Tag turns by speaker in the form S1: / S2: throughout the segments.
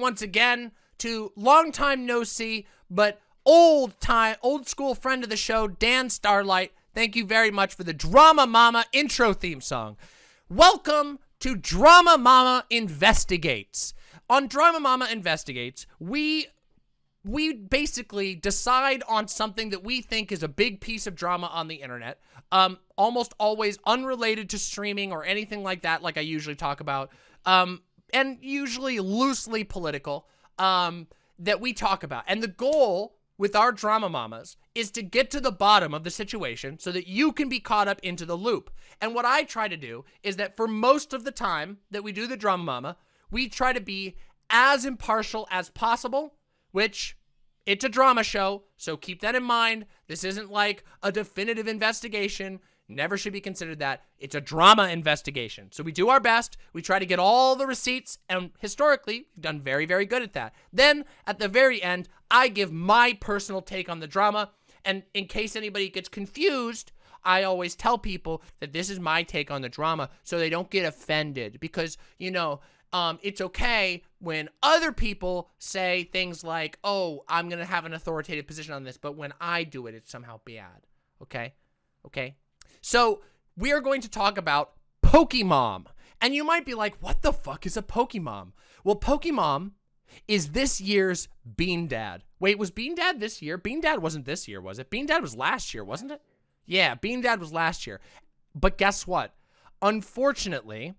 S1: once again to long time no see, but old time, old school friend of the show, Dan Starlight. Thank you very much for the Drama Mama intro theme song. Welcome to Drama Mama Investigates. On Drama Mama Investigates, we we basically decide on something that we think is a big piece of drama on the internet, um, almost always unrelated to streaming or anything like that, like I usually talk about, um, and usually loosely political, um, that we talk about. And the goal with our drama mamas is to get to the bottom of the situation so that you can be caught up into the loop. And what I try to do is that for most of the time that we do the drama mama, we try to be as impartial as possible which it's a drama show, so keep that in mind. This isn't like a definitive investigation. Never should be considered that. It's a drama investigation. So we do our best. We try to get all the receipts, and historically, we've done very, very good at that. Then, at the very end, I give my personal take on the drama, and in case anybody gets confused, I always tell people that this is my take on the drama so they don't get offended because, you know, um, it's okay when other people say things like, oh, I'm going to have an authoritative position on this, but when I do it, it's somehow bad. Okay? Okay? So we are going to talk about Pokemon. And you might be like, what the fuck is a Pokemon? Well, Pokemon is this year's Bean Dad. Wait, was Bean Dad this year? Bean Dad wasn't this year, was it? Bean Dad was last year, wasn't it? Yeah, Bean Dad was last year. But guess what? Unfortunately,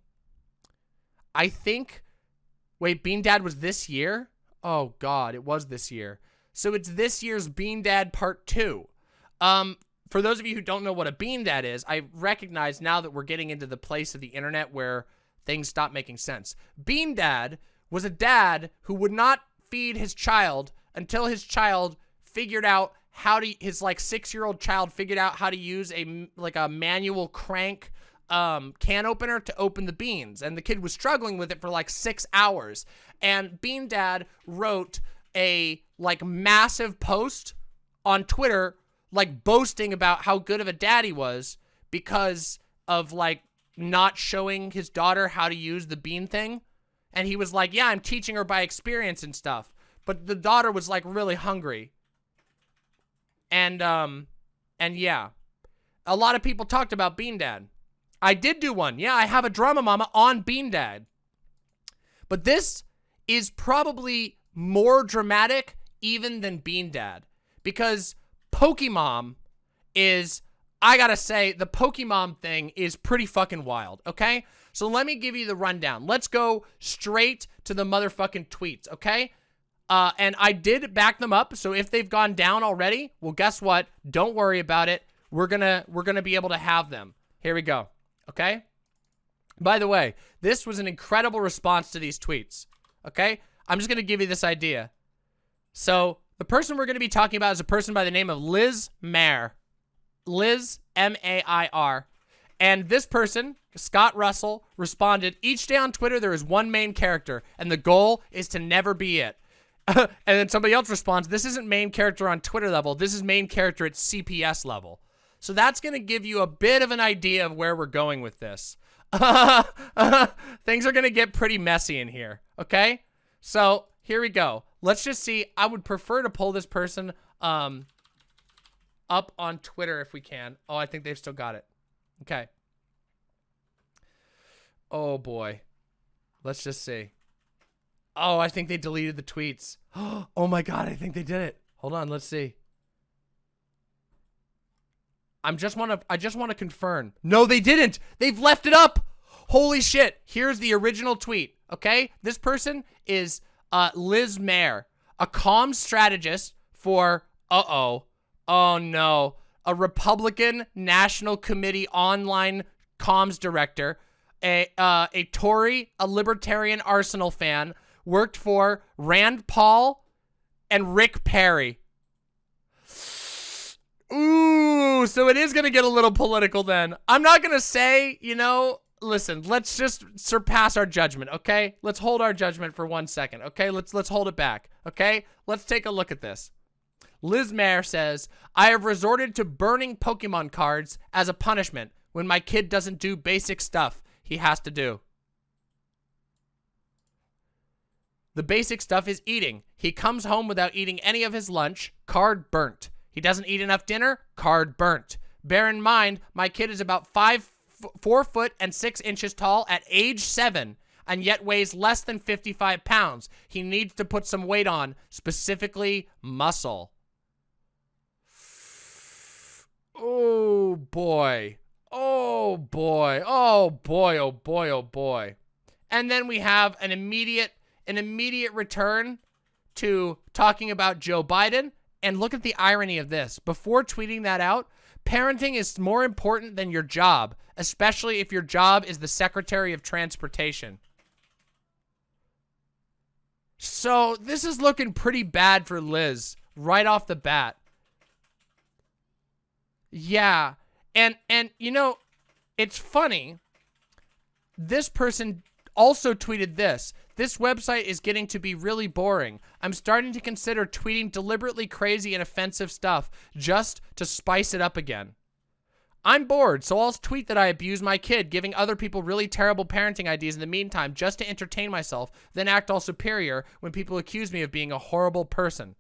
S1: I think, wait, Bean Dad was this year? Oh God, it was this year. So it's this year's Bean Dad Part 2. Um, for those of you who don't know what a Bean Dad is, I recognize now that we're getting into the place of the internet where things stop making sense. Bean Dad was a dad who would not feed his child until his child figured out how to, his like six-year-old child figured out how to use a, like a manual crank um, can opener to open the beans. And the kid was struggling with it for like six hours. And Bean Dad wrote a like massive post on Twitter, like boasting about how good of a dad he was because of like not showing his daughter how to use the bean thing. And he was like, yeah, I'm teaching her by experience and stuff. But the daughter was like really hungry. And, um, and yeah, a lot of people talked about Bean Dad. I did do one. Yeah, I have a drama mama on Bean Dad. But this is probably more dramatic even than Bean Dad. Because Pokemon is, I gotta say, the Pokemon thing is pretty fucking wild, okay? So let me give you the rundown. Let's go straight to the motherfucking tweets, okay? Uh, and I did back them up, so if they've gone down already, well, guess what? Don't worry about it. We're gonna, we're gonna be able to have them. Here we go okay? By the way, this was an incredible response to these tweets, okay? I'm just going to give you this idea. So, the person we're going to be talking about is a person by the name of Liz Mair. Liz, M-A-I-R. And this person, Scott Russell, responded, each day on Twitter there is one main character, and the goal is to never be it. and then somebody else responds, this isn't main character on Twitter level, this is main character at CPS level. So that's going to give you a bit of an idea of where we're going with this. things are going to get pretty messy in here, okay? So here we go. Let's just see. I would prefer to pull this person um, up on Twitter if we can. Oh, I think they've still got it. Okay. Oh, boy. Let's just see. Oh, I think they deleted the tweets. Oh, my God. I think they did it. Hold on. Let's see. I'm just want to I just want to confirm. No, they didn't. They've left it up. Holy shit. Here's the original tweet. Okay? This person is uh, Liz Mair, a calm strategist for uh-oh. Oh no. A Republican National Committee online comms director, a uh, a Tory, a libertarian Arsenal fan, worked for Rand Paul and Rick Perry. Ooh, so it is going to get a little political then. I'm not going to say, you know, listen, let's just surpass our judgment, okay? Let's hold our judgment for one second, okay? Let's let's hold it back, okay? Let's take a look at this. Liz Mair says, I have resorted to burning Pokemon cards as a punishment when my kid doesn't do basic stuff he has to do. The basic stuff is eating. He comes home without eating any of his lunch. Card burnt. He doesn't eat enough dinner. Card burnt. Bear in mind, my kid is about five, four foot and six inches tall at age seven and yet weighs less than 55 pounds. He needs to put some weight on, specifically muscle. Oh boy. Oh boy. Oh boy. Oh boy. Oh boy. And then we have an immediate an immediate return to talking about Joe Biden. And look at the irony of this. Before tweeting that out, parenting is more important than your job, especially if your job is the Secretary of Transportation. So this is looking pretty bad for Liz right off the bat. Yeah. And and you know, it's funny. This person also tweeted this. This website is getting to be really boring. I'm starting to consider tweeting deliberately crazy and offensive stuff just to spice it up again. I'm bored, so I'll tweet that I abuse my kid, giving other people really terrible parenting ideas in the meantime just to entertain myself, then act all superior when people accuse me of being a horrible person.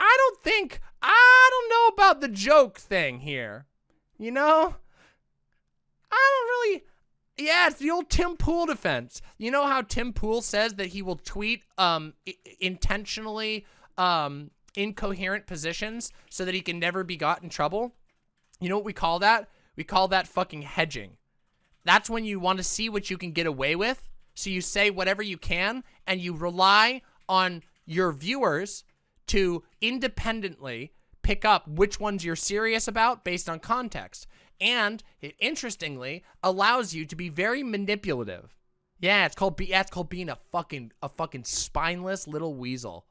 S1: I don't think, I don't know about the joke thing here. You know? I don't really, yeah, it's the old Tim Pool defense. You know how Tim Pool says that he will tweet um intentionally um incoherent positions so that he can never be got in trouble? You know what we call that? We call that fucking hedging. That's when you want to see what you can get away with. So you say whatever you can and you rely on your viewers to independently pick up which ones you're serious about based on context. And it interestingly allows you to be very manipulative. Yeah, it's called be yeah, it's called being a fucking a fucking spineless little weasel.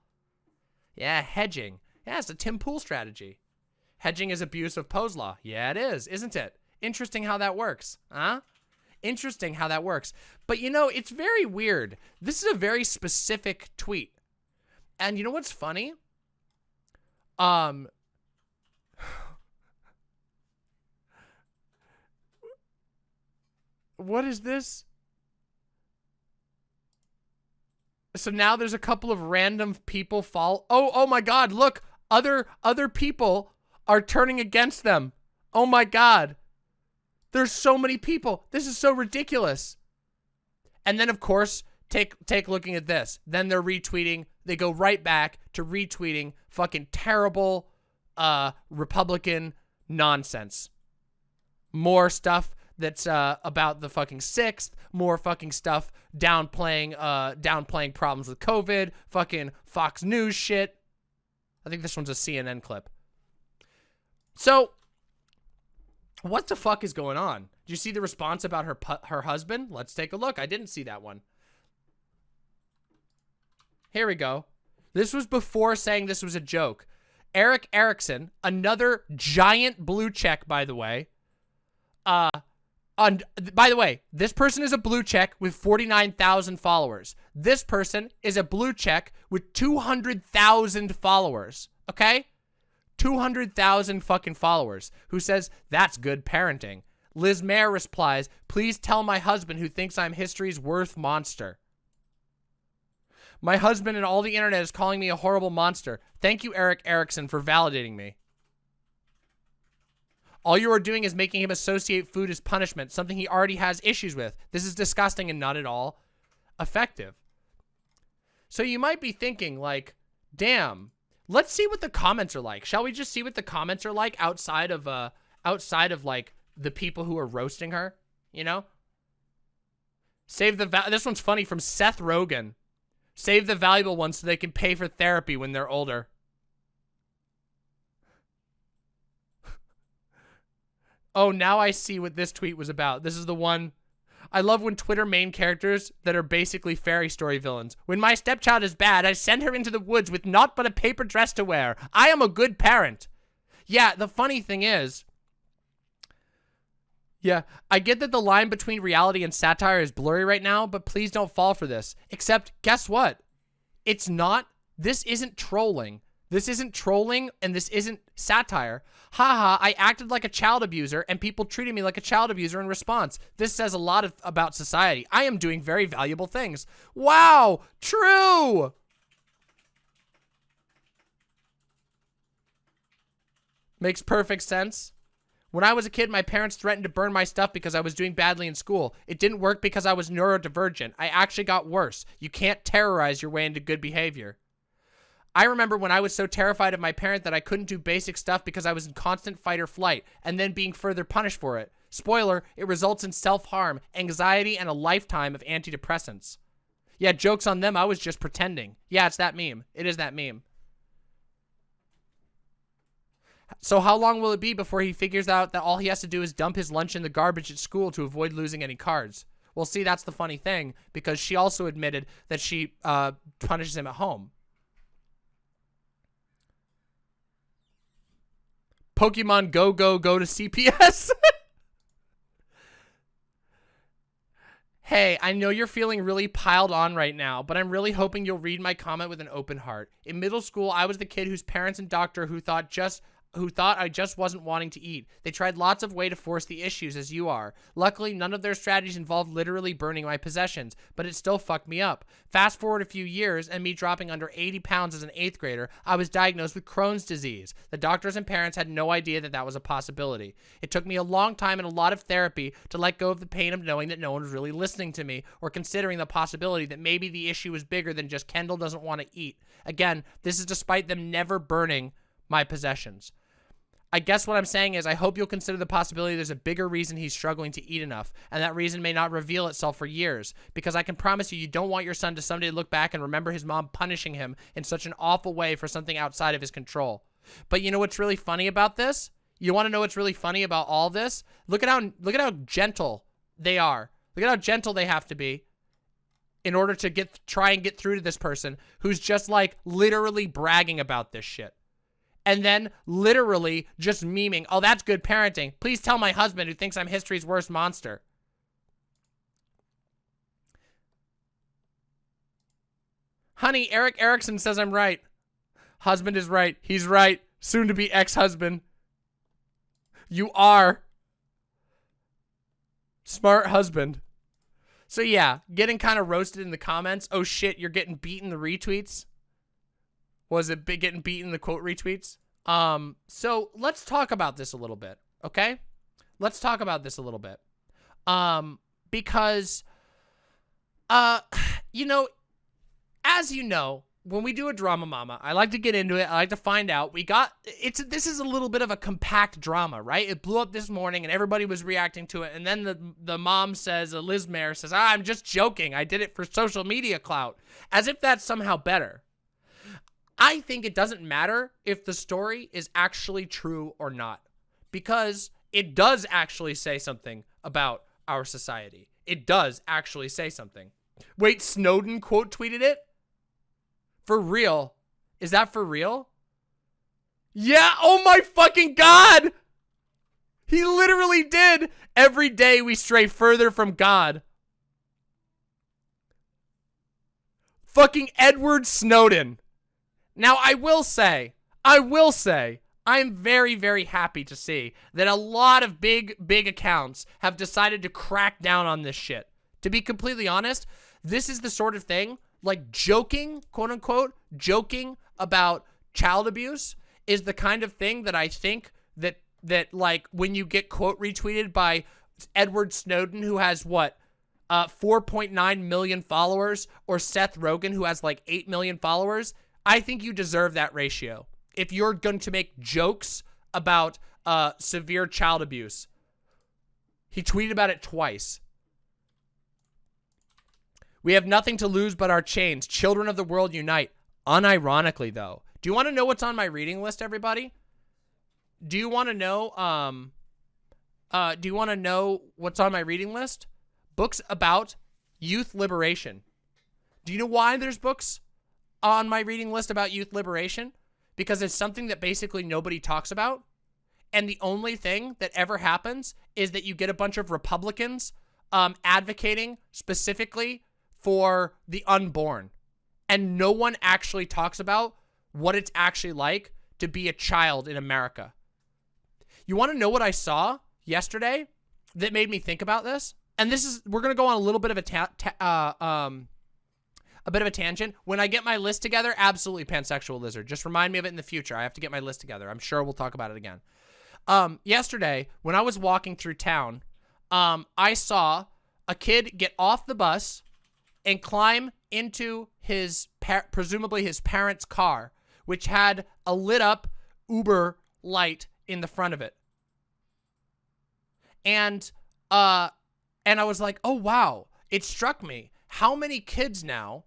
S1: Yeah, hedging. Yeah, it's a Tim Pool strategy. Hedging is abuse of Poe's law. Yeah, it is, isn't it? Interesting how that works, huh? Interesting how that works. But you know, it's very weird. This is a very specific tweet. And you know what's funny? Um, what is this? So now there's a couple of random people fall. Oh, oh my God, look, other, other people are turning against them. Oh my God. There's so many people. This is so ridiculous. And then of course, take, take looking at this. Then they're retweeting. They go right back to retweeting fucking terrible, uh, Republican nonsense. More stuff that's uh, about the fucking sixth, more fucking stuff downplaying uh, downplaying problems with COVID, fucking Fox News shit. I think this one's a CNN clip. So, what the fuck is going on? Do you see the response about her her husband? Let's take a look. I didn't see that one. Here we go. This was before saying this was a joke. Erick Erickson, another giant blue check, by the way, uh, and by the way, this person is a blue check with 49,000 followers. This person is a blue check with 200,000 followers. Okay? 200,000 fucking followers who says, that's good parenting. Liz Mair replies, please tell my husband who thinks I'm history's worst monster. My husband and all the internet is calling me a horrible monster. Thank you, Erick Erickson, for validating me. All you are doing is making him associate food as punishment, something he already has issues with. This is disgusting and not at all effective. So you might be thinking like, damn, let's see what the comments are like. Shall we just see what the comments are like outside of, uh, outside of like the people who are roasting her, you know? Save the, this one's funny from Seth Rogen. Save the valuable ones so they can pay for therapy when they're older. Oh, now I see what this tweet was about. This is the one. I love when Twitter main characters that are basically fairy story villains. When my stepchild is bad, I send her into the woods with naught but a paper dress to wear. I am a good parent. Yeah, the funny thing is, yeah, I get that the line between reality and satire is blurry right now, but please don't fall for this. Except, guess what? It's not, this isn't trolling. This isn't trolling and this isn't satire. Haha, I acted like a child abuser and people treated me like a child abuser in response. This says a lot of, about society. I am doing very valuable things. Wow, true. Makes perfect sense. When I was a kid, my parents threatened to burn my stuff because I was doing badly in school. It didn't work because I was neurodivergent. I actually got worse. You can't terrorize your way into good behavior. I remember when I was so terrified of my parent that I couldn't do basic stuff because I was in constant fight or flight, and then being further punished for it. Spoiler, it results in self-harm, anxiety, and a lifetime of antidepressants. Yeah, joke's on them, I was just pretending. Yeah, it's that meme. It is that meme. So how long will it be before he figures out that all he has to do is dump his lunch in the garbage at school to avoid losing any cards? Well, see, that's the funny thing, because she also admitted that she uh, punishes him at home. Pokemon Go Go Go to CPS. hey, I know you're feeling really piled on right now, but I'm really hoping you'll read my comment with an open heart. In middle school, I was the kid whose parents and doctor who thought just who thought I just wasn't wanting to eat. They tried lots of way to force the issues as you are. Luckily, none of their strategies involved literally burning my possessions, but it still fucked me up. Fast forward a few years and me dropping under 80 pounds as an 8th grader, I was diagnosed with Crohn's disease. The doctors and parents had no idea that that was a possibility. It took me a long time and a lot of therapy to let go of the pain of knowing that no one was really listening to me or considering the possibility that maybe the issue was bigger than just Kendall doesn't want to eat. Again, this is despite them never burning my possessions. I guess what I'm saying is I hope you'll consider the possibility there's a bigger reason he's struggling to eat enough, and that reason may not reveal itself for years, because I can promise you, you don't want your son to someday look back and remember his mom punishing him in such an awful way for something outside of his control. But you know what's really funny about this? You want to know what's really funny about all this? Look at how look at how gentle they are. Look at how gentle they have to be in order to get try and get through to this person who's just like literally bragging about this shit and then literally just memeing, oh, that's good parenting. Please tell my husband who thinks I'm history's worst monster. Honey, Erick Erickson says I'm right. Husband is right. He's right. Soon to be ex-husband. You are. Smart husband. So yeah, getting kind of roasted in the comments. Oh shit, you're getting beaten the retweets. Was it getting beaten the quote retweets? Um, so let's talk about this a little bit, okay? Let's talk about this a little bit. Um, because, uh, you know, as you know, when we do a drama mama, I like to get into it. I like to find out. We got it's this is a little bit of a compact drama, right? It blew up this morning and everybody was reacting to it. And then the the mom says, uh, Liz Mair says, ah, "I'm just joking. I did it for social media clout." As if that's somehow better. I think it doesn't matter if the story is actually true or not because it does actually say something about our society. It does actually say something. Wait, Snowden quote tweeted it? For real? Is that for real? Yeah, oh my fucking god! He literally did! Every day we stray further from God. Fucking Edward Snowden. Now, I will say, I will say, I'm very, very happy to see that a lot of big, big accounts have decided to crack down on this shit. To be completely honest, this is the sort of thing, like joking, quote unquote, joking about child abuse is the kind of thing that I think that, that like, when you get quote retweeted by Edward Snowden, who has what, uh, 4.9 million followers, or Seth Rogen, who has like 8 million followers, I think you deserve that ratio. If you're going to make jokes about uh, severe child abuse, he tweeted about it twice. We have nothing to lose but our chains. Children of the world unite. Unironically, though. Do you want to know what's on my reading list, everybody? Do you want to know, um, uh, do you want to know what's on my reading list? Books about youth liberation. Do you know why there's books on my reading list about youth liberation because it's something that basically nobody talks about. And the only thing that ever happens is that you get a bunch of Republicans um, advocating specifically for the unborn. And no one actually talks about what it's actually like to be a child in America. You want to know what I saw yesterday that made me think about this? And this is, we're going to go on a little bit of a, ta ta uh, um, a bit of a tangent. When I get my list together, absolutely pansexual lizard. Just remind me of it in the future. I have to get my list together. I'm sure we'll talk about it again. Um, yesterday, when I was walking through town, um, I saw a kid get off the bus and climb into his, presumably his parents' car, which had a lit up Uber light in the front of it. And, uh, and I was like, oh, wow. It struck me. How many kids now,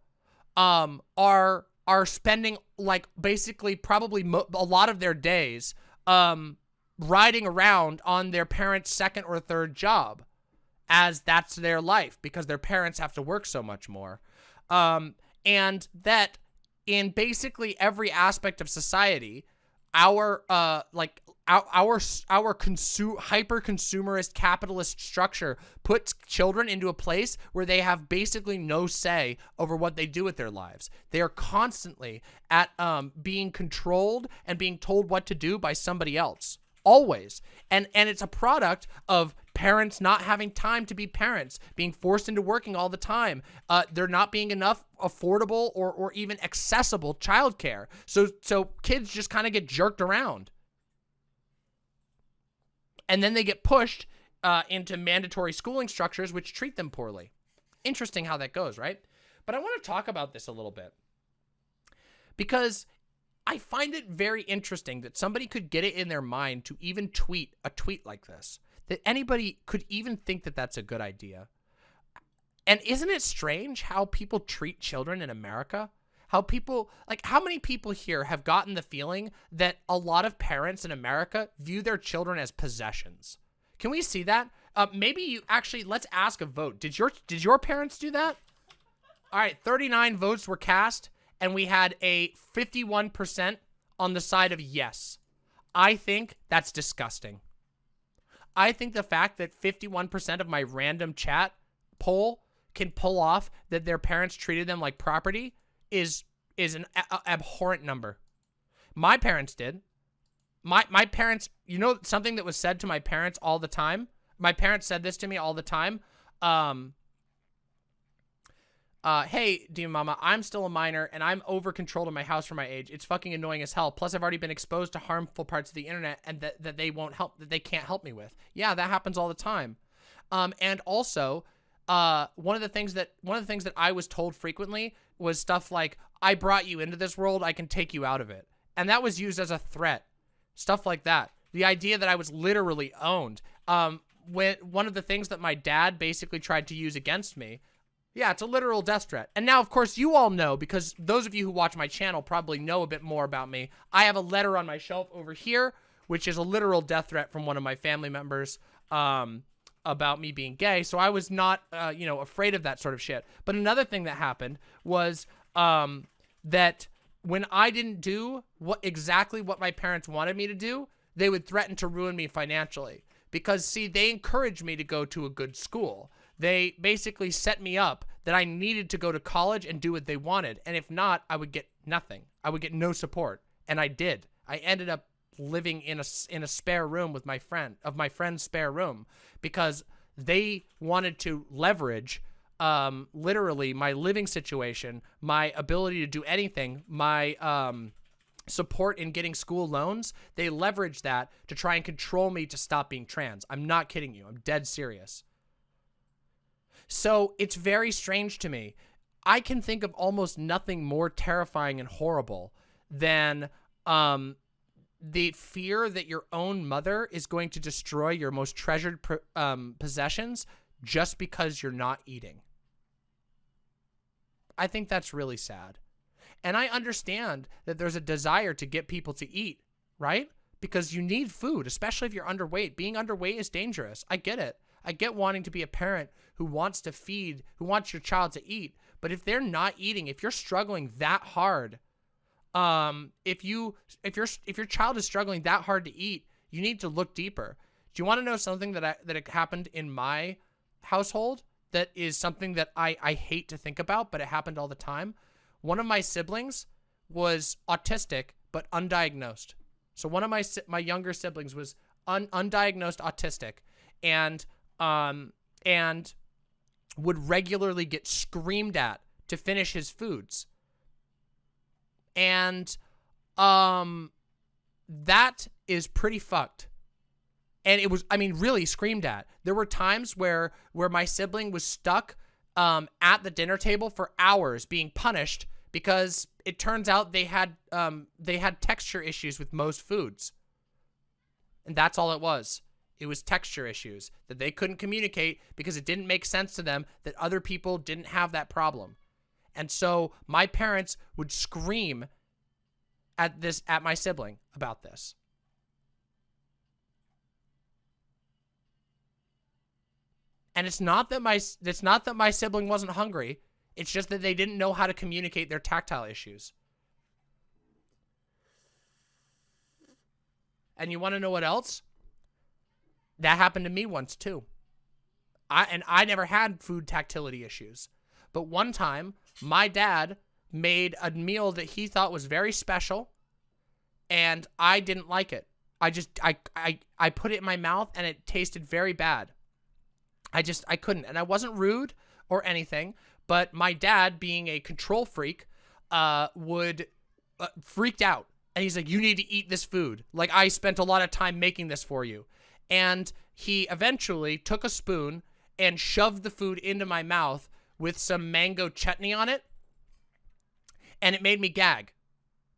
S1: um, are, are spending like basically probably a lot of their days, um, riding around on their parents' second or third job as that's their life because their parents have to work so much more. Um, and that in basically every aspect of society, our uh like our our our consume hyper consumerist capitalist structure puts children into a place where they have basically no say over what they do with their lives. They are constantly at um being controlled and being told what to do by somebody else always. And and it's a product of parents not having time to be parents, being forced into working all the time. Uh, there not being enough affordable or or even accessible childcare. So so kids just kind of get jerked around. And then they get pushed uh, into mandatory schooling structures which treat them poorly. Interesting how that goes, right? But I want to talk about this a little bit. Because I find it very interesting that somebody could get it in their mind to even tweet a tweet like this. That anybody could even think that that's a good idea. And isn't it strange how people treat children in America? How people, like, how many people here have gotten the feeling that a lot of parents in America view their children as possessions? Can we see that? Uh, maybe you actually, let's ask a vote. Did your, did your parents do that? All right, 39 votes were cast and we had a 51% on the side of yes. I think that's disgusting. I think the fact that 51% of my random chat poll can pull off that their parents treated them like property is is an abhorrent number. My parents did. My my parents, you know something that was said to my parents all the time? My parents said this to me all the time. Um uh, hey, Demon Mama, I'm still a minor and I'm over controlled in my house for my age. It's fucking annoying as hell. Plus, I've already been exposed to harmful parts of the internet and that, that they won't help, that they can't help me with. Yeah, that happens all the time. Um, and also, uh, one of the things that, one of the things that I was told frequently was stuff like, I brought you into this world, I can take you out of it. And that was used as a threat. Stuff like that. The idea that I was literally owned. Um, when, one of the things that my dad basically tried to use against me yeah, it's a literal death threat. And now, of course, you all know, because those of you who watch my channel probably know a bit more about me. I have a letter on my shelf over here, which is a literal death threat from one of my family members um, about me being gay. So I was not, uh, you know, afraid of that sort of shit. But another thing that happened was um, that when I didn't do what exactly what my parents wanted me to do, they would threaten to ruin me financially. Because, see, they encouraged me to go to a good school they basically set me up that I needed to go to college and do what they wanted. And if not, I would get nothing. I would get no support. And I did. I ended up living in a, in a spare room with my friend, of my friend's spare room, because they wanted to leverage um, literally my living situation, my ability to do anything, my um, support in getting school loans. They leveraged that to try and control me to stop being trans. I'm not kidding you. I'm dead serious. So it's very strange to me. I can think of almost nothing more terrifying and horrible than um, the fear that your own mother is going to destroy your most treasured um, possessions just because you're not eating. I think that's really sad. And I understand that there's a desire to get people to eat, right? Because you need food, especially if you're underweight. Being underweight is dangerous. I get it. I get wanting to be a parent who wants to feed, who wants your child to eat. But if they're not eating, if you're struggling that hard, um, if you if your if your child is struggling that hard to eat, you need to look deeper. Do you want to know something that I, that happened in my household that is something that I I hate to think about, but it happened all the time? One of my siblings was autistic but undiagnosed. So one of my my younger siblings was un, undiagnosed autistic, and um and would regularly get screamed at to finish his foods. And um that is pretty fucked. And it was I mean really screamed at. There were times where where my sibling was stuck um at the dinner table for hours being punished because it turns out they had um they had texture issues with most foods. And that's all it was. It was texture issues that they couldn't communicate because it didn't make sense to them that other people didn't have that problem. And so my parents would scream at this at my sibling about this. And it's not that my it's not that my sibling wasn't hungry. It's just that they didn't know how to communicate their tactile issues. And you want to know what else? That happened to me once too. I and I never had food tactility issues. But one time, my dad made a meal that he thought was very special and I didn't like it. I just I I I put it in my mouth and it tasted very bad. I just I couldn't and I wasn't rude or anything, but my dad being a control freak uh would uh, freaked out and he's like you need to eat this food. Like I spent a lot of time making this for you and he eventually took a spoon and shoved the food into my mouth with some mango chutney on it. And it made me gag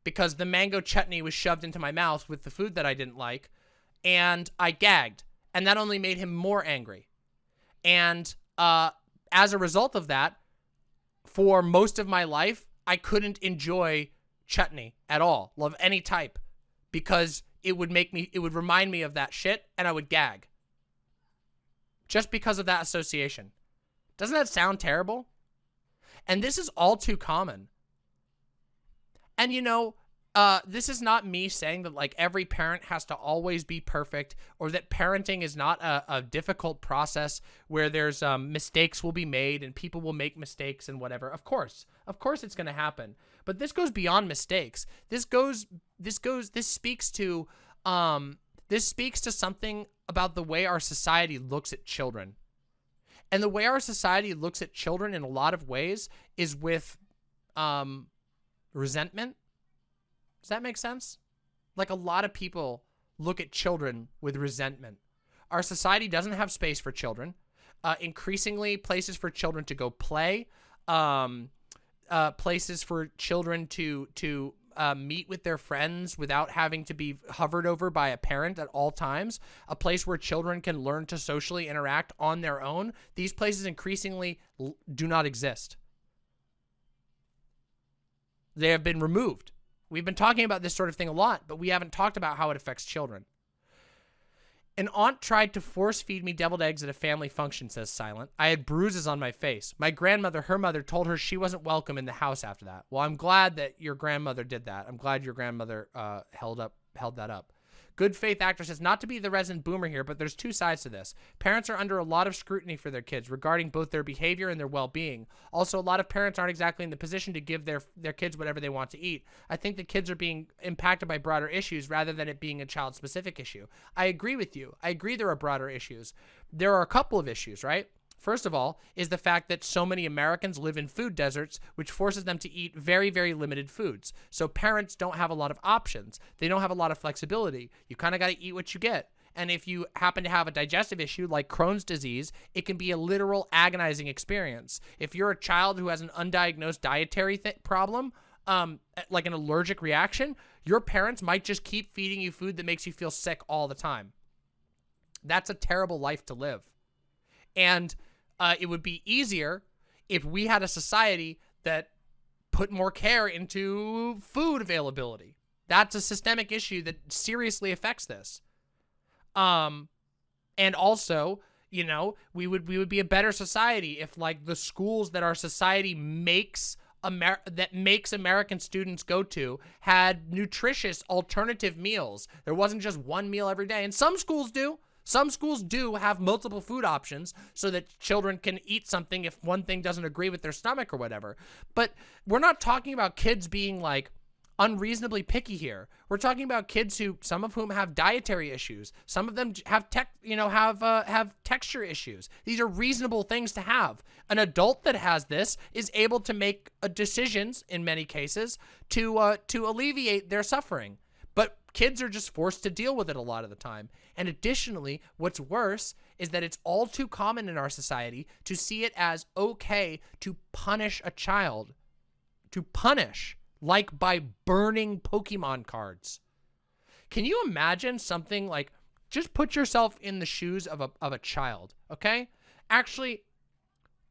S1: because the mango chutney was shoved into my mouth with the food that I didn't like. And I gagged. And that only made him more angry. And uh, as a result of that, for most of my life, I couldn't enjoy chutney at all, love any type, because it would make me, it would remind me of that shit and I would gag. Just because of that association. Doesn't that sound terrible? And this is all too common. And you know, uh, this is not me saying that like every parent has to always be perfect or that parenting is not a, a difficult process where there's um, mistakes will be made and people will make mistakes and whatever. Of course, of course it's going to happen. But this goes beyond mistakes. This goes, this goes, this speaks to, um, this speaks to something about the way our society looks at children. And the way our society looks at children in a lot of ways is with, um, resentment does that make sense? Like a lot of people look at children with resentment. Our society doesn't have space for children. Uh, increasingly, places for children to go play, um, uh, places for children to to uh, meet with their friends without having to be hovered over by a parent at all times, a place where children can learn to socially interact on their own. These places increasingly do not exist. They have been removed. We've been talking about this sort of thing a lot, but we haven't talked about how it affects children. An aunt tried to force feed me deviled eggs at a family function, says Silent. I had bruises on my face. My grandmother, her mother, told her she wasn't welcome in the house after that. Well, I'm glad that your grandmother did that. I'm glad your grandmother uh, held up held that up. Good faith actor says, not to be the resident boomer here, but there's two sides to this. Parents are under a lot of scrutiny for their kids regarding both their behavior and their well-being. Also, a lot of parents aren't exactly in the position to give their, their kids whatever they want to eat. I think the kids are being impacted by broader issues rather than it being a child-specific issue. I agree with you. I agree there are broader issues. There are a couple of issues, right? First of all, is the fact that so many Americans live in food deserts, which forces them to eat very, very limited foods. So parents don't have a lot of options. They don't have a lot of flexibility. You kind of got to eat what you get. And if you happen to have a digestive issue like Crohn's disease, it can be a literal agonizing experience. If you're a child who has an undiagnosed dietary problem, um, like an allergic reaction, your parents might just keep feeding you food that makes you feel sick all the time. That's a terrible life to live. And uh, it would be easier if we had a society that put more care into food availability. That's a systemic issue that seriously affects this. Um, and also, you know, we would we would be a better society if like the schools that our society makes Amer that makes American students go to had nutritious alternative meals. There wasn't just one meal every day. And some schools do. Some schools do have multiple food options so that children can eat something if one thing doesn't agree with their stomach or whatever. But we're not talking about kids being like unreasonably picky here. We're talking about kids who, some of whom have dietary issues. Some of them have tech, you know, have uh, have texture issues. These are reasonable things to have. An adult that has this is able to make uh, decisions in many cases to uh, to alleviate their suffering. Kids are just forced to deal with it a lot of the time. And additionally, what's worse is that it's all too common in our society to see it as okay to punish a child. To punish like by burning Pokemon cards. Can you imagine something like, just put yourself in the shoes of a, of a child, okay? Actually,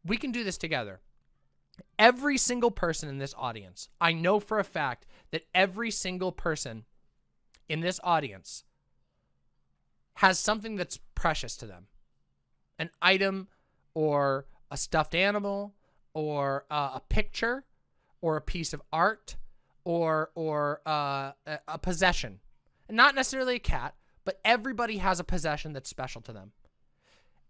S1: we can do this together. Every single person in this audience, I know for a fact that every single person in this audience has something that's precious to them. An item or a stuffed animal or uh, a picture or a piece of art or or uh, a possession. Not necessarily a cat, but everybody has a possession that's special to them.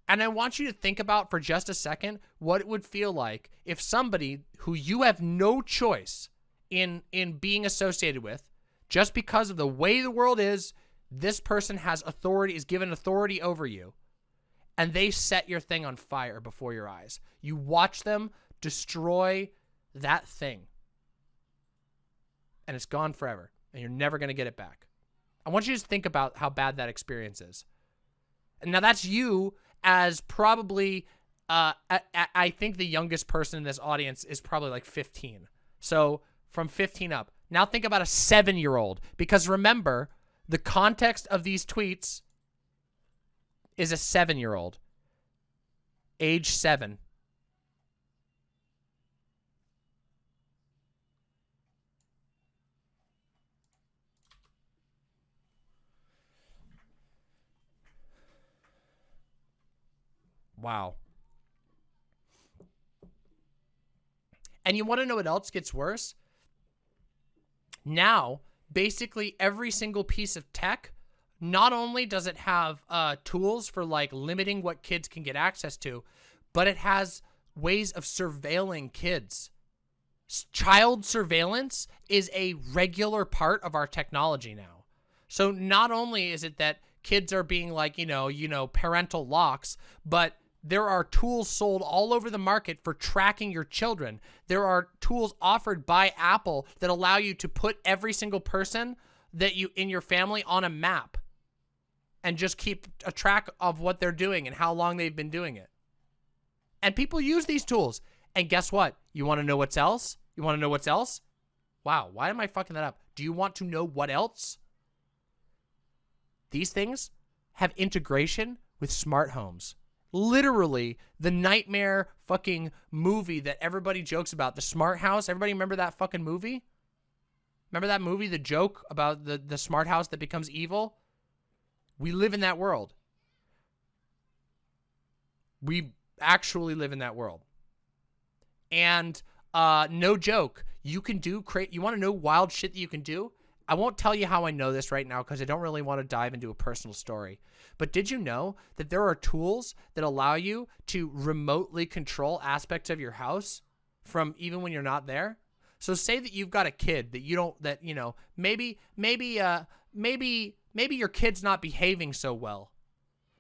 S1: And I want you to think about for just a second what it would feel like if somebody who you have no choice in in being associated with, just because of the way the world is, this person has authority, is given authority over you, and they set your thing on fire before your eyes. You watch them destroy that thing and it's gone forever and you're never going to get it back. I want you to think about how bad that experience is. And now that's you as probably, uh, I, I think the youngest person in this audience is probably like 15. So from 15 up. Now think about a seven-year-old because remember, the context of these tweets is a seven-year-old, age seven. Wow. And you want to know what else gets worse? Now, basically every single piece of tech, not only does it have uh, tools for like limiting what kids can get access to, but it has ways of surveilling kids. Child surveillance is a regular part of our technology now. So not only is it that kids are being like, you know, you know, parental locks, but there are tools sold all over the market for tracking your children. There are tools offered by Apple that allow you to put every single person that you in your family on a map and just keep a track of what they're doing and how long they've been doing it. And people use these tools. And guess what? You want to know what's else? You want to know what's else? Wow, why am I fucking that up? Do you want to know what else? These things have integration with smart homes literally the nightmare fucking movie that everybody jokes about, the smart house. Everybody remember that fucking movie? Remember that movie, the joke about the, the smart house that becomes evil? We live in that world. We actually live in that world. And uh, no joke, you can do, create, you want to know wild shit that you can do? I won't tell you how I know this right now because I don't really want to dive into a personal story. But did you know that there are tools that allow you to remotely control aspects of your house from even when you're not there? So say that you've got a kid that you don't that you know maybe maybe uh maybe maybe your kid's not behaving so well.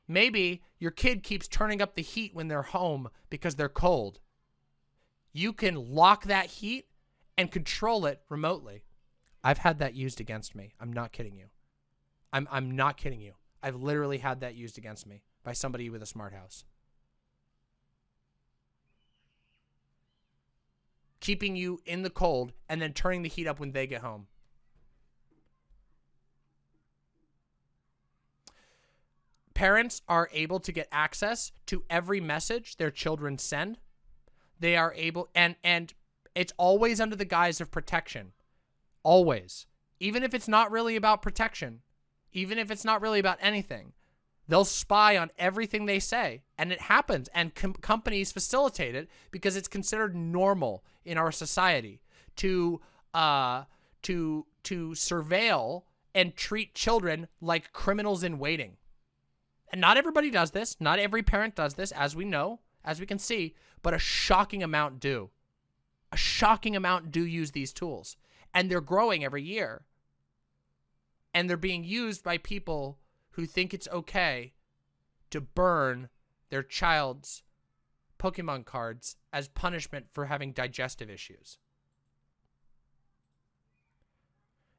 S1: Maybe your kid keeps turning up the heat when they're home because they're cold. You can lock that heat and control it remotely. I've had that used against me. I'm not kidding you. I'm I'm not kidding you. I've literally had that used against me by somebody with a smart house. Keeping you in the cold and then turning the heat up when they get home. Parents are able to get access to every message their children send. They are able and and it's always under the guise of protection. Always. Even if it's not really about protection, even if it's not really about anything, they'll spy on everything they say. And it happens. And com companies facilitate it because it's considered normal in our society to, uh, to, to surveil and treat children like criminals in waiting. And not everybody does this. Not every parent does this, as we know, as we can see, but a shocking amount do. A shocking amount do use these tools. and they're growing every year. And they're being used by people who think it's okay to burn their child's Pokemon cards as punishment for having digestive issues.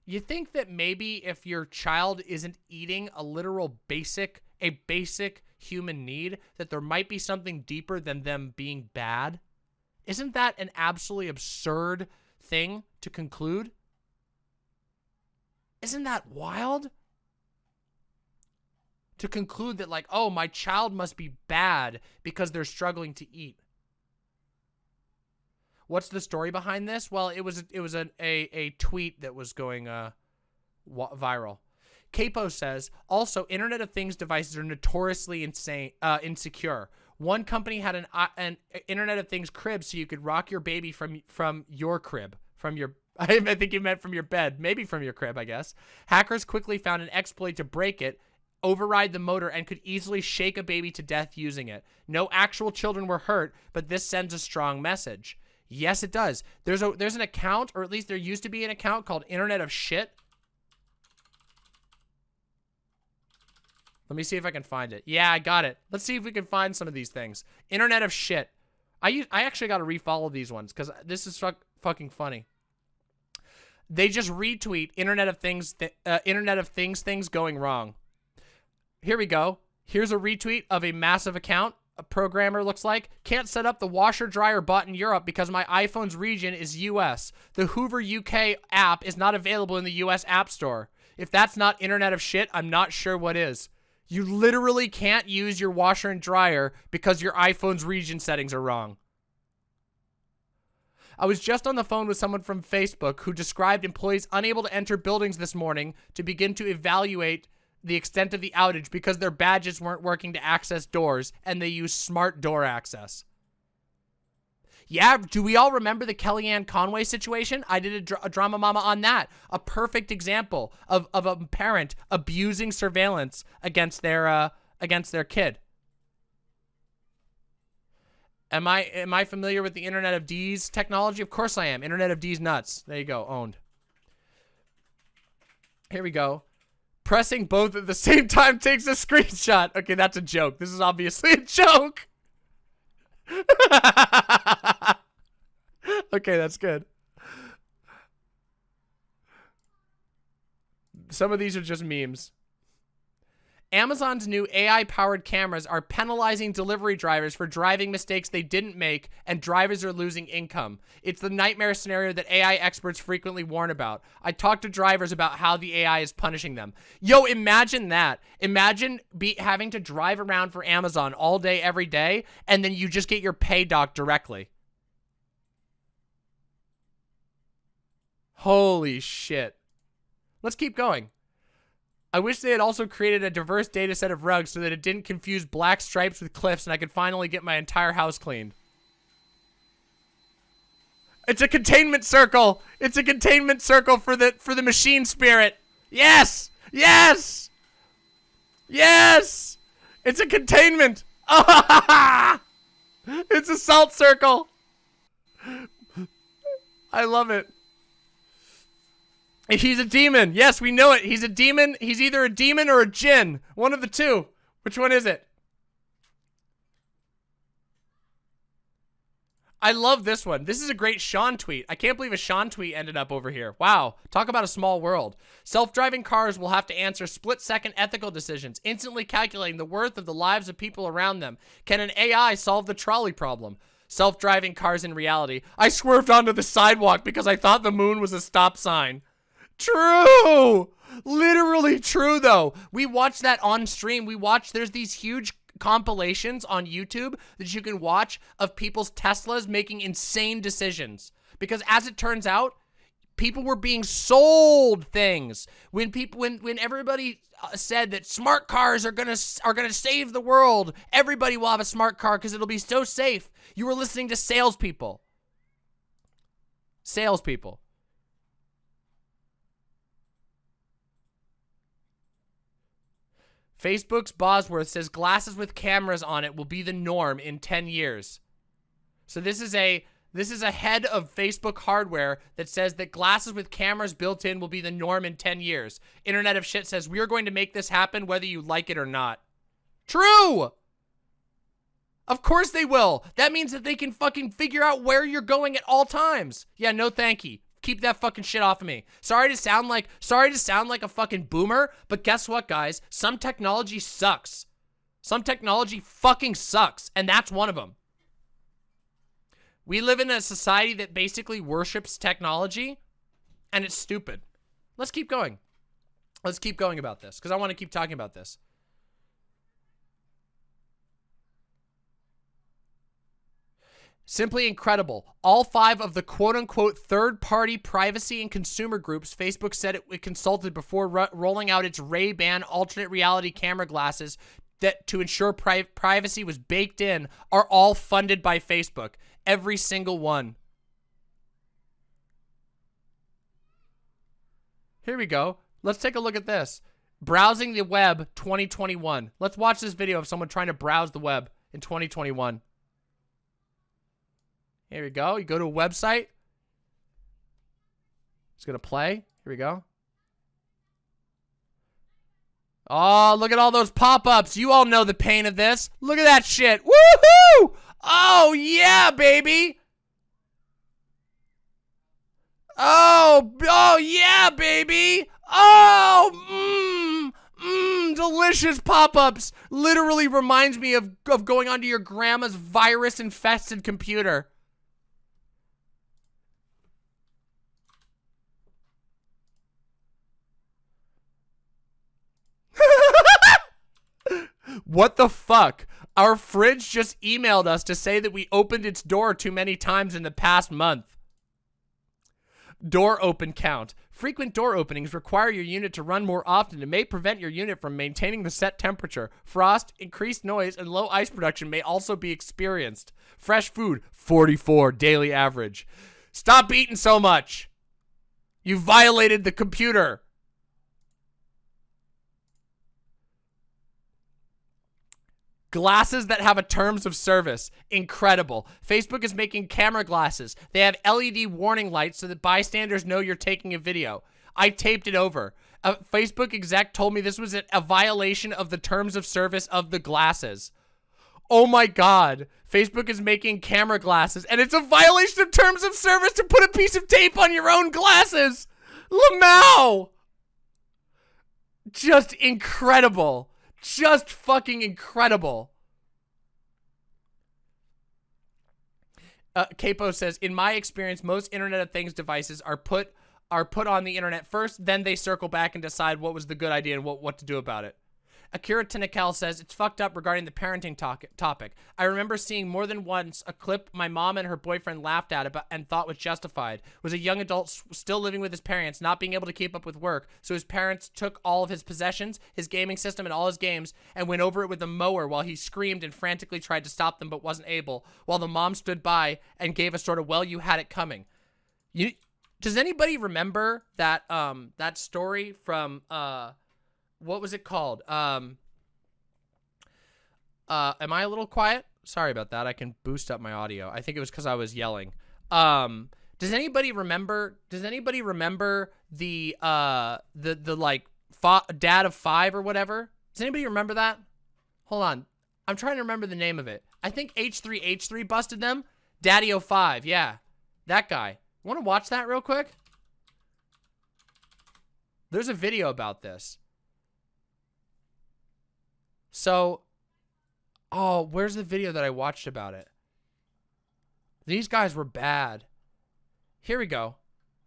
S1: You think that maybe if your child isn't eating a literal basic, a basic human need, that there might be something deeper than them being bad? Isn't that an absolutely absurd thing to conclude? Isn't that wild? To conclude that like, oh, my child must be bad because they're struggling to eat. What's the story behind this? Well, it was it was a a, a tweet that was going uh viral. Capo says, also, Internet of Things devices are notoriously insane, uh, insecure. One company had an uh, an Internet of Things crib so you could rock your baby from from your crib, from your I think you meant from your bed, maybe from your crib, I guess. Hackers quickly found an exploit to break it, override the motor, and could easily shake a baby to death using it. No actual children were hurt, but this sends a strong message. Yes, it does. There's a there's an account, or at least there used to be an account called Internet of Shit. Let me see if I can find it. Yeah, I got it. Let's see if we can find some of these things. Internet of Shit. I I actually got to refollow these ones because this is fuck, fucking funny. They just retweet Internet of Things, th uh, Internet of Things things going wrong. Here we go. Here's a retweet of a massive account a programmer looks like. Can't set up the washer dryer bought in Europe because my iPhone's region is US. The Hoover UK app is not available in the US App Store. If that's not internet of shit, I'm not sure what is. You literally can't use your washer and dryer because your iPhone's region settings are wrong. I was just on the phone with someone from Facebook who described employees unable to enter buildings this morning to begin to evaluate the extent of the outage because their badges weren't working to access doors and they use smart door access. Yeah, do we all remember the Kellyanne Conway situation? I did a, a, drama mama on that. A perfect example of, of a parent abusing surveillance against their uh, against their kid. Am I am I familiar with the Internet of D's technology? Of course I am. Internet of D's nuts. There you go. Owned. Here we go. Pressing both at the same time takes a screenshot. Okay, that's a joke. This is obviously a joke. okay, that's good. Some of these are just memes. Amazon's new AI-powered cameras are penalizing delivery drivers for driving mistakes they didn't make, and drivers are losing income. It's the nightmare scenario that AI experts frequently warn about. I talked to drivers about how the AI is punishing them. Yo, imagine that. Imagine be having to drive around for Amazon all day, every day, and then you just get your pay doc directly. Holy shit. Let's keep going. I wish they had also created a diverse data set of rugs so that it didn't confuse black stripes with cliffs and I could finally get my entire house cleaned. It's a containment circle. It's a containment circle for the for the machine spirit. Yes! Yes! Yes! It's a containment. it's a salt circle. I love it. He's a demon. Yes, we know it. He's a demon. He's either a demon or a jinn. One of the two. Which one is it? I love this one. This is a great Sean tweet. I can't believe a Sean tweet ended up over here. Wow. Talk about a small world. Self-driving cars will have to answer split-second ethical decisions, instantly calculating the worth of the lives of people around them. Can an AI solve the trolley problem? Self-driving cars in reality. I swerved onto the sidewalk because I thought the moon was a stop sign. True. Literally true though. We watched that on stream. We watched there's these huge compilations on YouTube that you can watch of people's Teslas making insane decisions. Because as it turns out, people were being sold things. When people when when everybody uh, said that smart cars are to are to save the world, everybody will have a smart car cuz it'll be so safe. You were listening to salespeople. Salespeople. Facebook's Bosworth says glasses with cameras on it will be the norm in 10 years. So this is a This is a head of Facebook hardware that says that glasses with cameras built in will be the norm in 10 years. Internet of Shit says, we are going to make this happen whether you like it or not. True! Of course they will. That means that they can fucking figure out where you're going at all times. Yeah, no thank you. Keep that fucking shit off of me. Sorry to sound like, sorry to sound like a fucking boomer, but guess what, guys? Some technology sucks. Some technology fucking sucks, and that's one of them. We live in a society that basically worships technology, and it's stupid. Let's keep going. Let's keep going about this, because I want to keep talking about this. Simply incredible. All five of the quote-unquote third-party privacy and consumer groups Facebook said it, consulted before ro rolling out its Ray-Ban alternate reality camera glasses that to ensure pri privacy was baked in are all funded by Facebook. Every single one. Here we go. Let's take a look at this. Browsing the web 2021. Let's watch this video of someone trying to browse the web in 2021. Here we go. You go to a website. It's going to play. Here we go. Oh, look at all those pop-ups. You all know the pain of this. Look at that shit. Woohoo! Oh, yeah, baby. Oh, oh, yeah, baby. Oh, mmm, mmm, delicious pop-ups. Literally reminds me of, of going onto your grandma's virus-infested computer. What the fuck? Our fridge just emailed us to say that we opened its door too many times in the past month. Door open count. Frequent door openings require your unit to run more often and may prevent your unit from maintaining the set temperature. Frost, increased noise, and low ice production may also be experienced. Fresh food, 44 daily average. Stop eating so much. You violated the computer. Glasses that have a terms of service. Incredible. Facebook is making camera glasses. They have LED warning lights so that bystanders know you're taking a video. I taped it over. A Facebook exec told me this was a, violation of the terms of service of the glasses. Oh my god. Facebook is making camera glasses and it's a violation of terms of service to put a piece of tape on your own glasses. Lamau. Just incredible just fucking incredible. Uh, Capo says, in my experience, most Internet of Things devices are put are put on the internet first, then they circle back and decide what was the good idea and what, what to do about it. Akira Tinakel says, it's fucked up regarding the parenting topic. I remember seeing more than once a clip my mom and her boyfriend laughed at about and thought was justified. Was a young adult still living with his parents, not being able to keep up with work, so his parents took all of his possessions, his gaming system, and all his games, and went over it with a mower while he screamed and frantically tried to stop them but wasn't able, while the mom stood by and gave a sort of, well, you had it coming. You, does anybody remember that, um, that story from, uh, what was it called? Um, uh, am I a little quiet? Sorry about that. I can boost up my audio. I think it was because I was yelling. Um, does anybody remember? Does anybody remember the uh the the like dad of five or whatever? Does anybody remember that? Hold on, I'm trying to remember the name of it. I think H3H3 busted them. DaddyOFive. yeah, that guy. Want to watch that real quick? There's a video about this. So, oh, where's the video that I watched about it? These guys were bad. Here we go.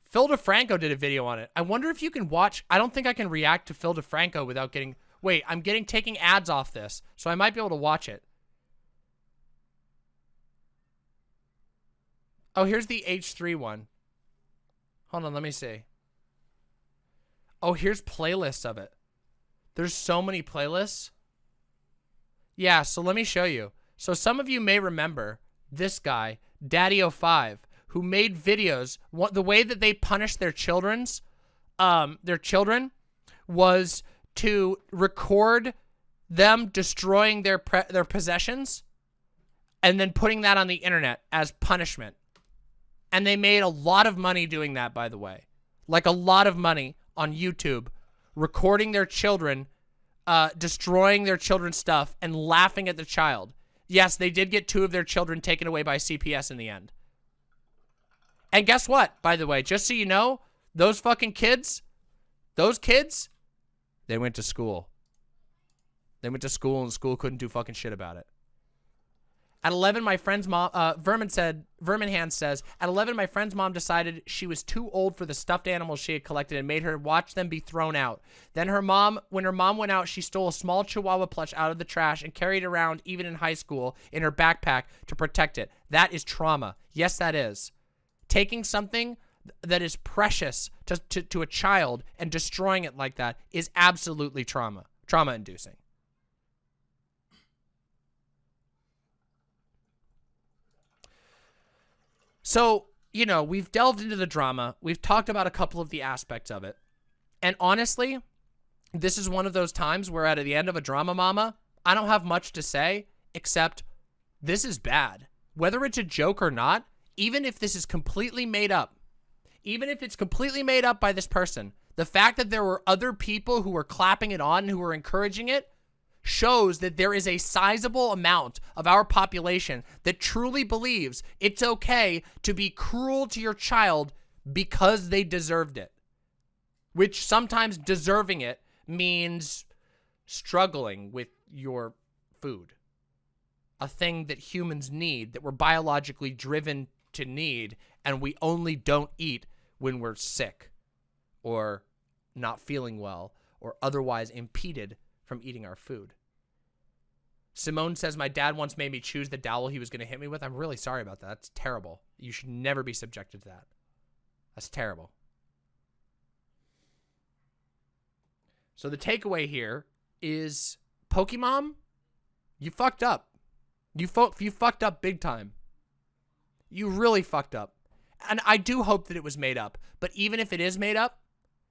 S1: Phil DeFranco did a video on it. I wonder if you can watch. I don't think I can react to Phil DeFranco without getting. Wait, I'm getting taking ads off this, so I might be able to watch it. Oh, here's the H3 one. Hold on, let me see. Oh, here's playlists of it. There's so many playlists. Yeah, so let me show you. So some of you may remember this guy, DaddyOFive, who made videos. What the way that they punished their children's, um, their children, was to record them destroying their their possessions, and then putting that on the internet as punishment. And they made a lot of money doing that, by the way. Like a lot of money on YouTube, recording their children, uh, destroying their children's stuff, and laughing at the child. Yes, they did get two of their children taken away by CPS in the end. And guess what, by the way, just so you know, those fucking kids, those kids, they went to school. They went to school and school couldn't do fucking shit about it. At 11, my friend's mom, uh, Vermin said, Vermin Hand says, at 11, my friend's mom decided she was too old for the stuffed animals she had collected and made her watch them be thrown out. Then her mom, when her mom went out, she stole a small chihuahua plush out of the trash and carried it around even in high school in her backpack to protect it. That is trauma. Yes, that is. Taking something that is precious to, to, to a child and destroying it like that is absolutely trauma, trauma inducing. So, you know, we've delved into the drama. We've talked about a couple of the aspects of it. And honestly, this is one of those times where at the end of a drama mama, I don't have much to say except this is bad. Whether it's a joke or not, even if this is completely made up, even if it's completely made up by this person, the fact that there were other people who were clapping it on, who were encouraging it, shows that there is a sizable amount of our population that truly believes it's okay to be cruel to your child because they deserved it. Which sometimes deserving it means struggling with your food. A thing that humans need, that we're biologically driven to need, and we only don't eat when we're sick or not feeling well or otherwise impeded from eating our food. Simone says, my dad once made me choose the dowel he was going to hit me with. I'm really sorry about that. That's terrible. You should never be subjected to that. That's terrible. So the takeaway here is Pokemon, you fucked up. You, you fucked up big time. You really fucked up. And I do hope that it was made up. But even if it is made up,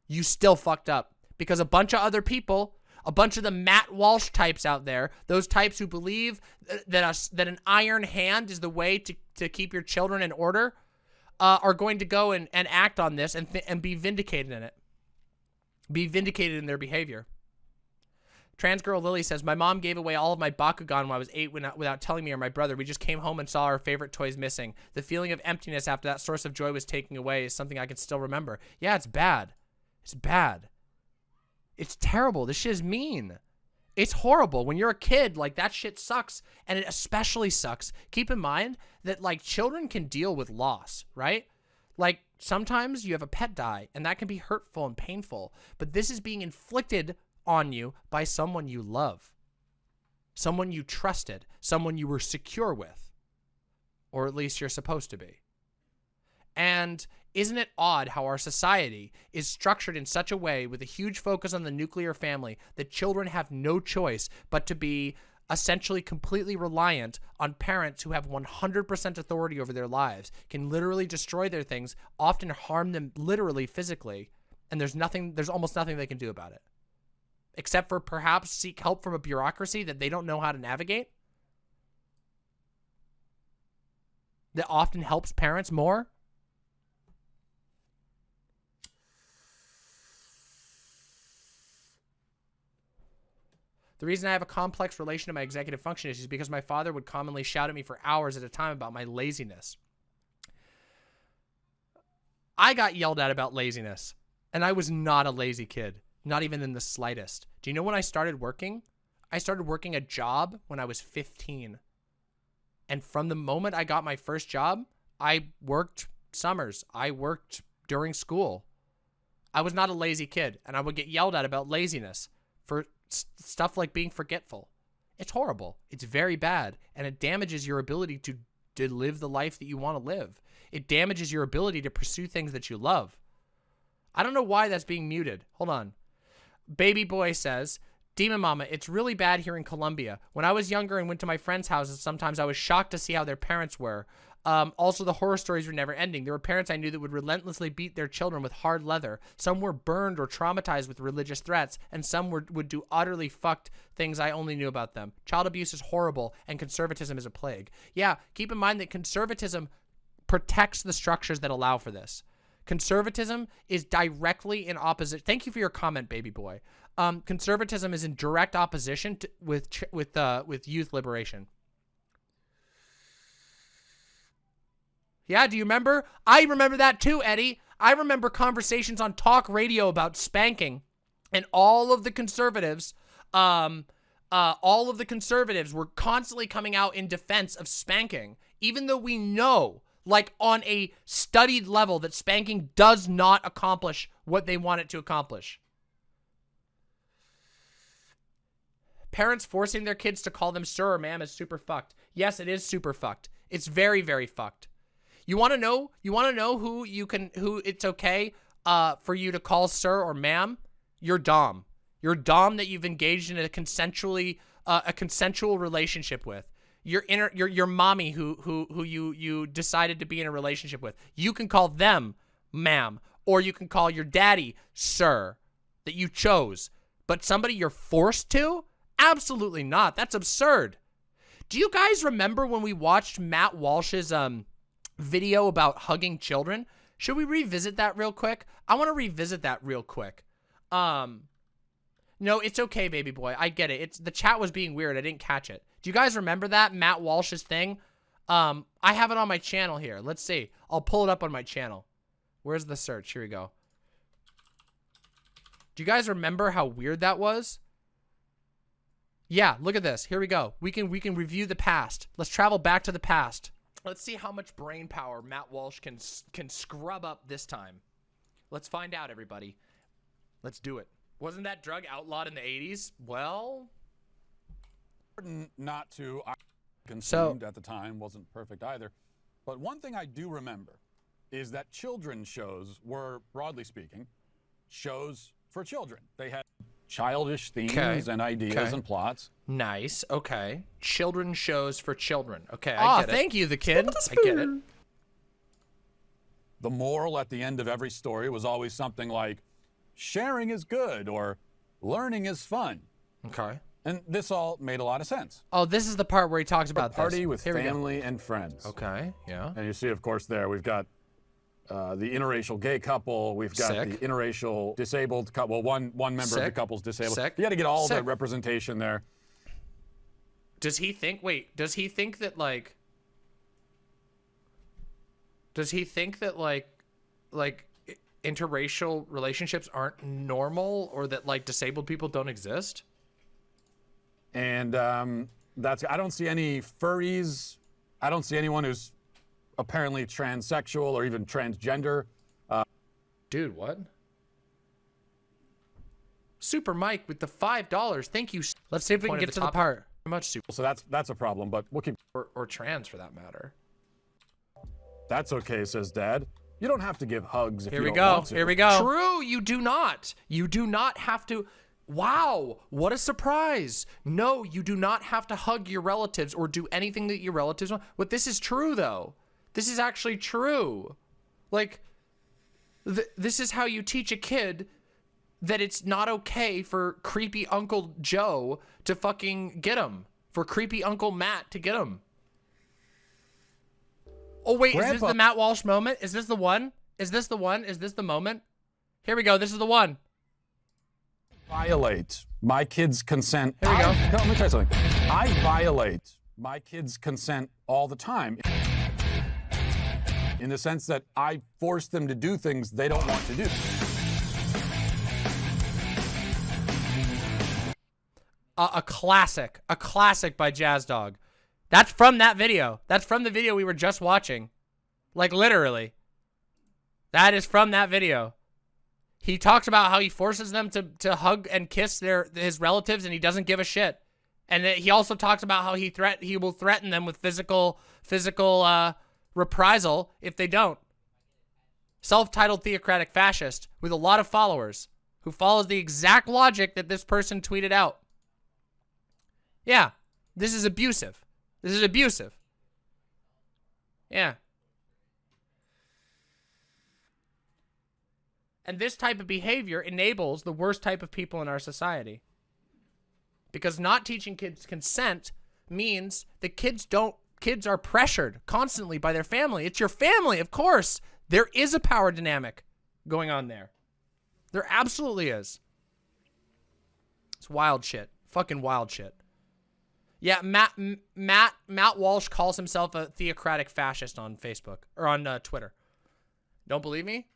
S1: you still fucked up. Because a bunch of other people a bunch of the Matt Walsh types out there, those types who believe that a, that an iron hand is the way to, to keep your children in order, uh, are going to go and, and act on this and, and be vindicated in it. Be vindicated in their behavior. Trans girl Lily says, My mom gave away all of my Bakugan when I was eight without telling me or my brother. We just came home and saw our favorite toys missing. The feeling of emptiness after that source of joy was taken away is something I can still remember. Yeah, it's bad. It's bad. It's terrible. This shit is mean. It's horrible. When you're a kid, like, that shit sucks. And it especially sucks. Keep in mind that, like, children can deal with loss, right? Like, sometimes you have a pet die, and that can be hurtful and painful. But this is being inflicted on you by someone you love. Someone you trusted. Someone you were secure with. Or at least you're supposed to be. And isn't it odd how our society is structured in such a way with a huge focus on the nuclear family that children have no choice but to be essentially completely reliant on parents who have 100% authority over their lives, can literally destroy their things, often harm them literally physically, and there's nothing, there's almost nothing they can do about it. Except for perhaps seek help from a bureaucracy that they don't know how to navigate. That often helps parents more The reason I have a complex relation to my executive function is because my father would commonly shout at me for hours at a time about my laziness. I got yelled at about laziness, and I was not a lazy kid, not even in the slightest. Do you know when I started working? I started working a job when I was 15. And from the moment I got my first job, I worked summers. I worked during school. I was not a lazy kid, and I would get yelled at about laziness for stuff like being forgetful. It's horrible. It's very bad. And it damages your ability to, to live the life that you want to live. It damages your ability to pursue things that you love. I don't know why that's being muted. Hold on. Baby boy says, Demon Mama, it's really bad here in Colombia. When I was younger and went to my friends' houses, sometimes I was shocked to see how their parents were. Um, also, the horror stories were never ending. There were parents I knew that would relentlessly beat their children with hard leather. Some were burned or traumatized with religious threats, and some were, would do utterly fucked things I only knew about them. Child abuse is horrible, and conservatism is a plague. Yeah, keep in mind that conservatism protects the structures that allow for this. Conservatism is directly in opposition. Thank you for your comment, baby boy. Um, conservatism is in direct opposition to, with with uh, with youth liberation. Yeah, do you remember? I remember that too, Eddie. I remember conversations on talk radio about spanking, and all of the conservatives, um, uh, all of the conservatives were constantly coming out in defense of spanking, even though we know, like on a studied level, that spanking does not accomplish what they want it to accomplish. Parents forcing their kids to call them sir or ma'am is super fucked. Yes, it is super fucked. It's very, very fucked. You want to know? You want to know who you can, who it's okay uh, for you to call sir or ma'am? Your dom. Your dom that you've engaged in a consensually, uh, a consensual relationship with. Your inner, your your mommy who who who you you decided to be in a relationship with. You can call them ma'am, or you can call your daddy sir, that you chose. But somebody you're forced to? Absolutely not. That's absurd. Do you guys remember when we watched Matt Walsh's um video about hugging children. Should we revisit that real quick? I want to revisit that real quick. Um, no, it's okay, baby boy. I get it. It's the chat was being weird. I didn't catch it. Do you guys remember that Matt Walsh's thing? Um, I have it on my channel here. Let's see. I'll pull it up on my channel. Where's the search? Here we go. Do you guys remember how weird that was? Yeah, look at this. Here we go. We can we can review the past. Let's travel back to the past. Let's see how much brain power Matt Walsh can can scrub up this time. Let's find out, everybody. Let's do it. Wasn't that drug outlawed in the 80s? Well,
S2: not to I consumed so, at the time wasn't perfect either. But one thing I do remember is that children's shows were broadly speaking shows for children. They had childish themes okay. and ideas okay. and plots.
S1: Nice. Okay. Children shows for children. Okay, I ah, get it. thank you, the kid. I get it.
S2: The moral at the end of every story was always something like, sharing is good or learning is fun.
S1: Okay.
S2: And this all made a lot of sense.
S1: Oh, this is the part where he talks about
S2: a party
S1: this.
S2: with Here family and friends.
S1: Okay, yeah.
S2: And you see, of course, there we've got uh, the interracial gay couple. We've got Sick. the interracial disabled couple. Well, one one member Sick. of the couple's disabled. Sick. You got to get all Sick. the representation there.
S1: Does he think? Wait, does he think that like? Does he think that like, like, interracial relationships aren't normal, or that like disabled people don't exist?
S2: And um, that's I don't see any furries. I don't see anyone who's apparently transsexual or even transgender. Uh,
S1: Dude, what? Super Mike with the five dollars. Thank you. Let's see if we can get the to the part.
S2: Much super. So that's that's a problem, but we'll keep.
S1: Or, or trans for that matter.
S2: That's okay, says Dad. You don't have to give hugs if
S1: Here
S2: you
S1: we go.
S2: To.
S1: Here we go. True, you do not. You do not have to. Wow, what a surprise. No, you do not have to hug your relatives or do anything that your relatives want. But this is true, though. This is actually true. Like, th this is how you teach a kid that it's not okay for creepy Uncle Joe to fucking get him. For creepy Uncle Matt to get him. Oh, wait, Grandpa. is this the Matt Walsh moment? Is this the one? Is this the one? Is this the moment? Here we go. This is the one.
S2: Violate my kid's consent.
S1: Here we go.
S2: I, let me try something. I violate my kid's consent all the time in the sense that I force them to do things they don't want to do.
S1: A, a classic, a classic by Jazz Dog. That's from that video. That's from the video we were just watching. Like literally. That is from that video. He talks about how he forces them to, to hug and kiss their his relatives and he doesn't give a shit. And he also talks about how he threat he will threaten them with physical physical uh, reprisal if they don't. Self-titled theocratic fascist with a lot of followers who follows the exact logic that this person tweeted out. Yeah, this is abusive. This is abusive. Yeah. And this type of behavior enables the worst type of people in our society. Because not teaching kids consent means the kids don't kids are pressured constantly by their family. It's your family, of course. There is a power dynamic going on there. There absolutely is. It's wild shit. Fucking wild shit. Yeah, Matt Matt Matt Walsh calls himself a theocratic fascist on Facebook or on uh, Twitter. Don't believe me?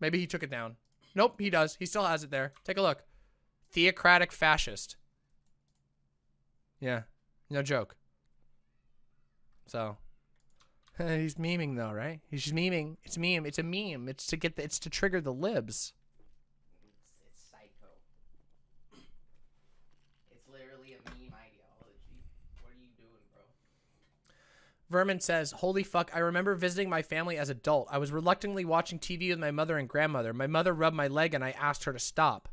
S1: Maybe he took it down. Nope, he does. He still has it there. Take a look. Theocratic fascist. Yeah, no joke. So, he's memeing though, right? He's just memeing. It's meme. It's a meme. It's to get the, it's to trigger the libs.
S3: It's, it's psycho. It's literally a meme ideology. What are you doing, bro?
S1: Vermin says, Holy fuck, I remember visiting my family as adult. I was reluctantly watching TV with my mother and grandmother. My mother rubbed my leg and I asked her to stop.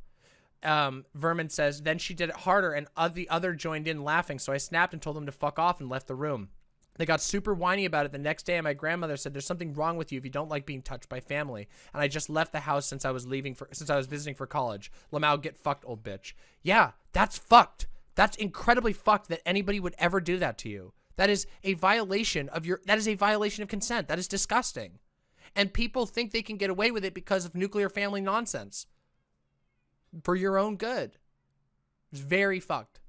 S1: Um, Vermin says, then she did it harder and the other joined in laughing, so I snapped and told them to fuck off and left the room. They got super whiny about it the next day, and my grandmother said, "There's something wrong with you if you don't like being touched by family." And I just left the house since I was leaving for since I was visiting for college. Lamau, get fucked, old bitch. Yeah, that's fucked. That's incredibly fucked that anybody would ever do that to you. That is a violation of your, that is a violation of consent. That is disgusting. And people think they can get away with it because of nuclear family nonsense. For your own good. It's very fucked.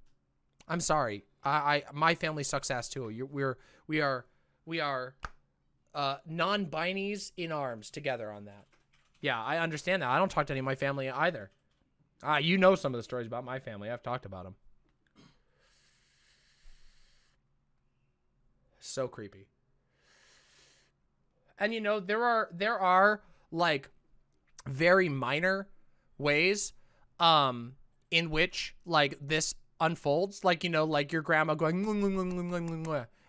S1: I'm sorry. I, I my family sucks ass too. You're, we're we are we are uh, non-binies in arms together on that. Yeah, I understand that. I don't talk to any of my family either. Ah, you know some of the stories about my family. I've talked about them. So creepy. And you know, there are there are like very minor ways um in which like this unfolds like you know like your grandma going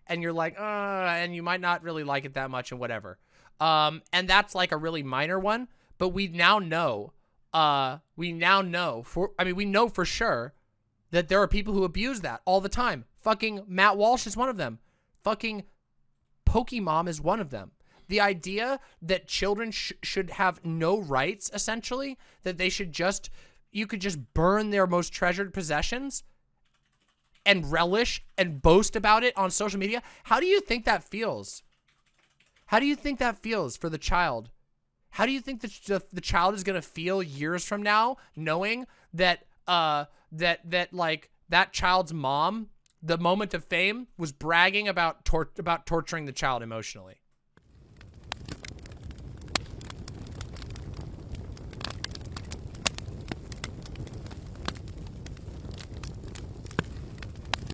S1: and you're like uh and you might not really like it that much and whatever. Um and that's like a really minor one but we now know uh we now know for i mean we know for sure that there are people who abuse that all the time. Fucking matt walsh is one of them. Fucking Pokemon is one of them. The idea that children sh should have no rights, essentially, that they should just, you could just burn their most treasured possessions and relish and boast about it on social media. How do you think that feels? How do you think that feels for the child? How do you think that the, the child is going to feel years from now knowing that, uh, that, that like that child's mom the moment of fame was bragging about tor about torturing the child emotionally.